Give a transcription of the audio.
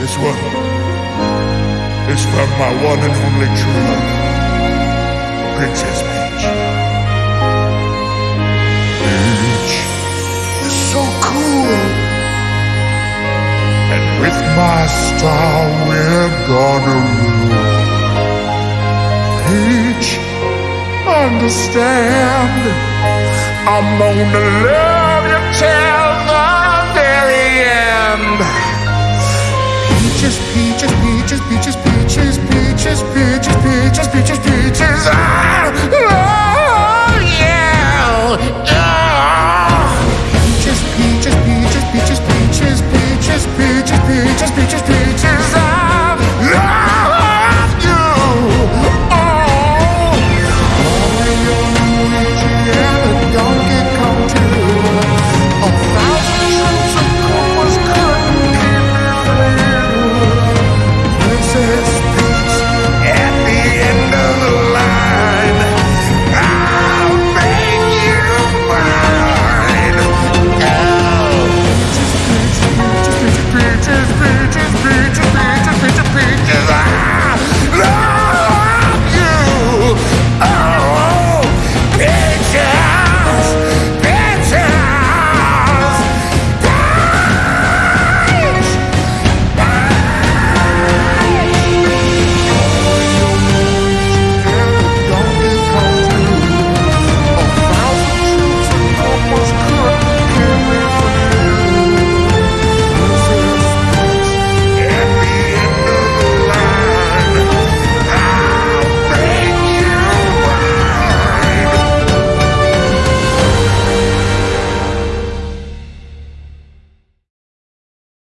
This one is from my one and only true love, Princess Peach. Peach is so cool. And with my star, we're gonna rule. Peach, understand. I'm gonna love you till peaches, peaches, peaches, peaches, peaches, peaches, peaches, peaches, peaches. peaches.